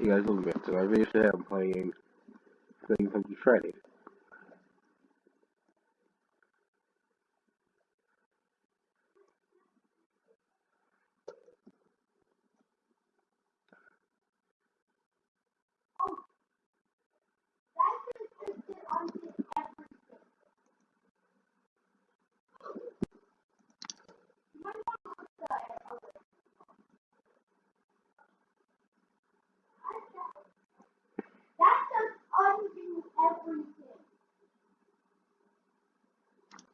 you guys look so I basically am playing playing Funky Friday. everything.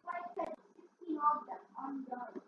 Quite 16 of them on the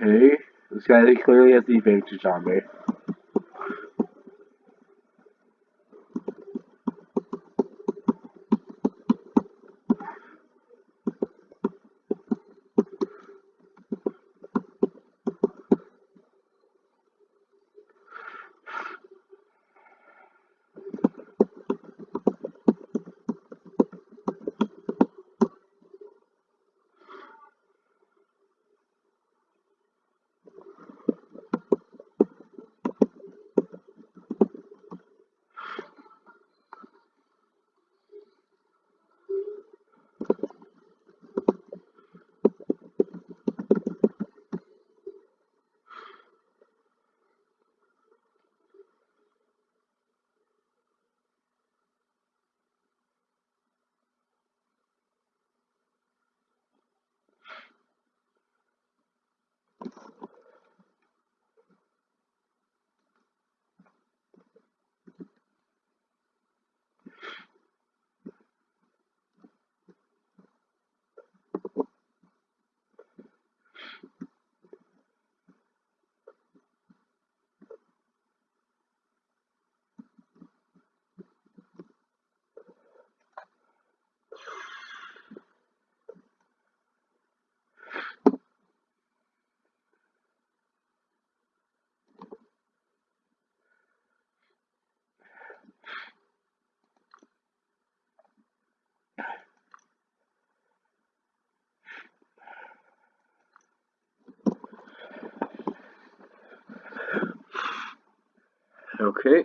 Okay. This guy clearly has the advantage on me. Okay.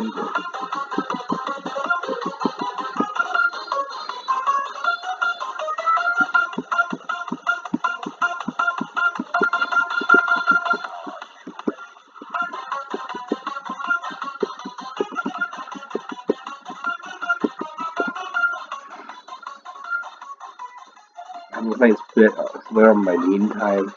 I'm gonna split uh, swear on my meantime.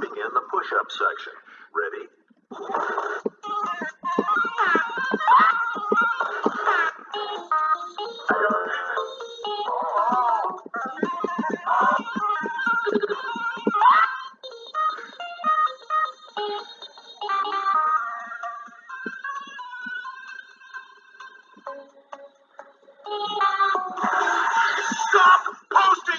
Begin the push-up section. Ready? Stop posting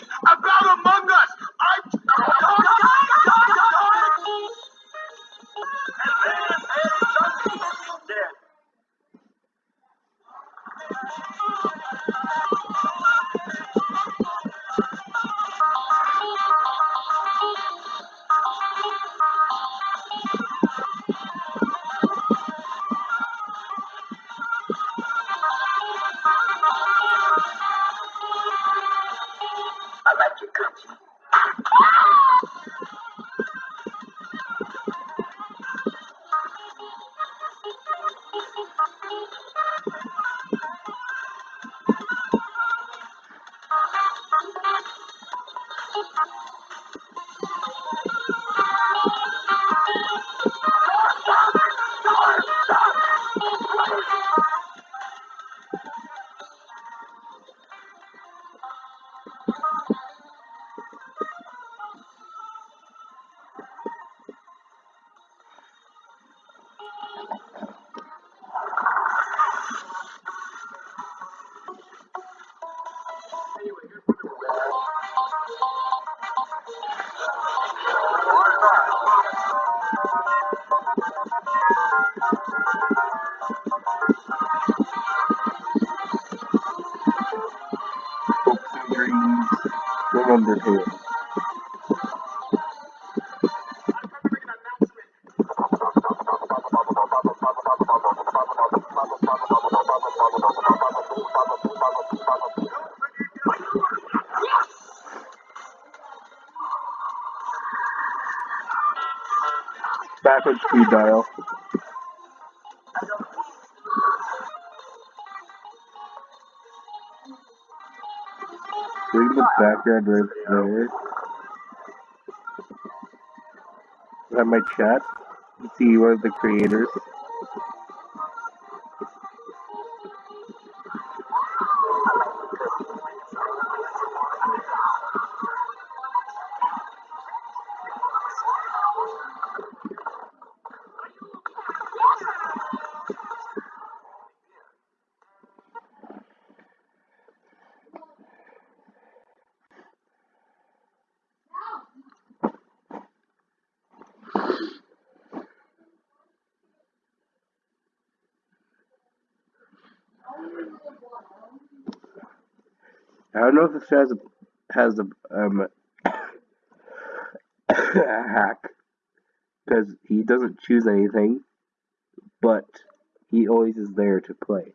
There. Is that my chat? See of the creators. Has a has a um hack because he doesn't choose anything, but he always is there to play.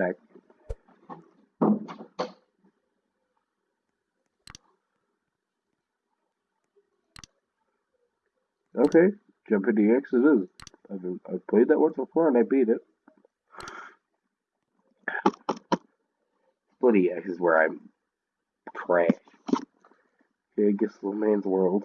Back. Okay, Jumping DX it is. I've, I've played that once before and I beat it. Split EX is where I'm trash. Okay, I guess little man's world.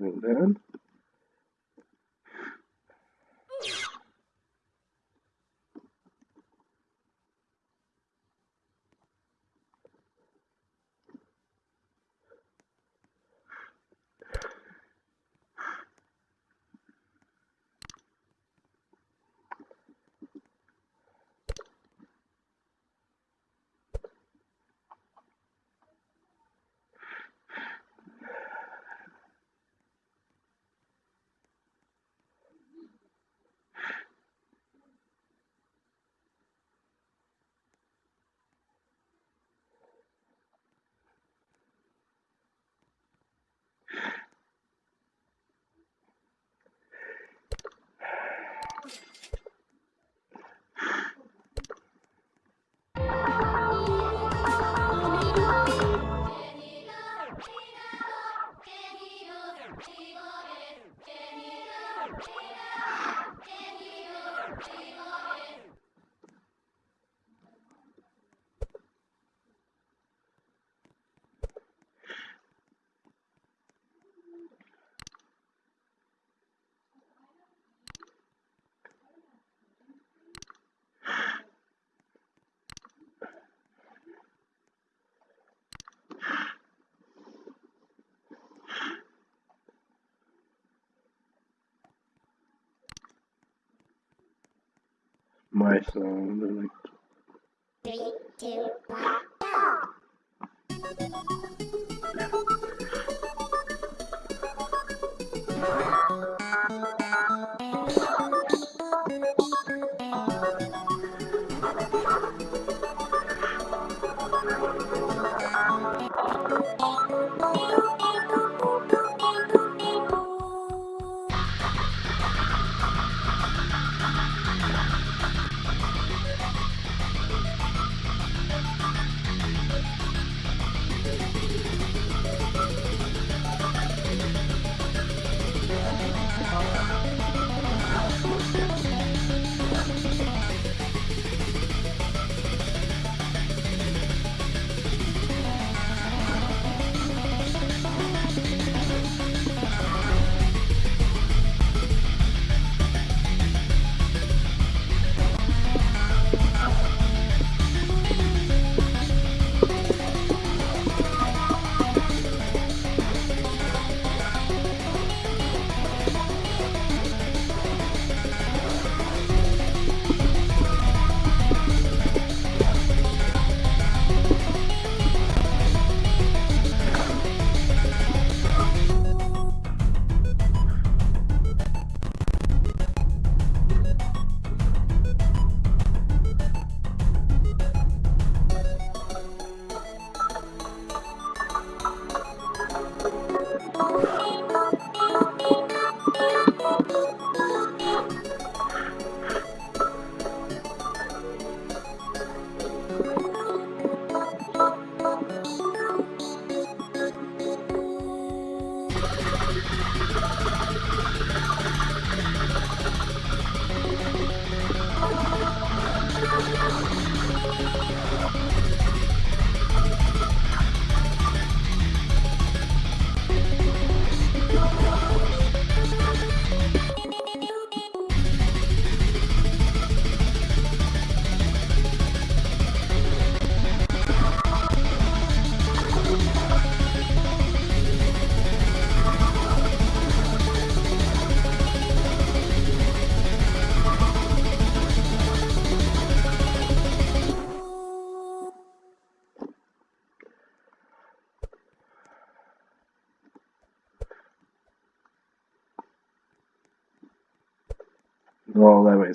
And then my song. Three, two, one.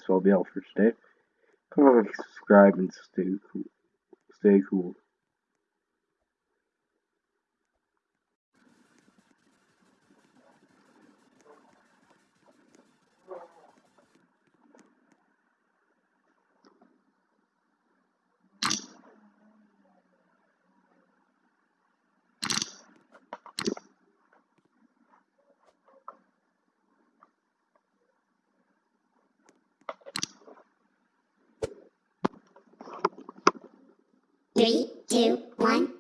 Well be all for today. Comment, subscribe, and stay cool. Stay cool. Three, two, one.